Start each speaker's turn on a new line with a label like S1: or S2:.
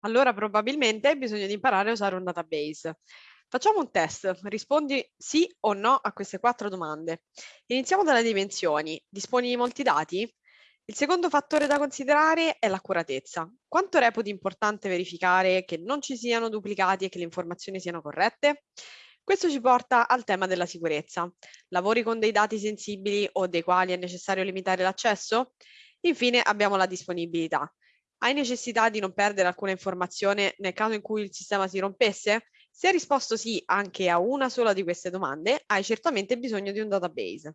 S1: Allora probabilmente hai bisogno di imparare a usare un database. Facciamo un test, rispondi sì o no a queste quattro domande. Iniziamo dalle dimensioni. Disponi di molti dati? Il secondo fattore da considerare è l'accuratezza. Quanto reputi importante verificare che non ci siano duplicati e che le informazioni siano corrette? Questo ci porta al tema della sicurezza. Lavori con dei dati sensibili o dei quali è necessario limitare l'accesso? Infine abbiamo la disponibilità. Hai necessità di non perdere alcuna informazione nel caso in cui il sistema si rompesse? Se hai risposto sì anche a una sola di queste domande, hai certamente bisogno di un database.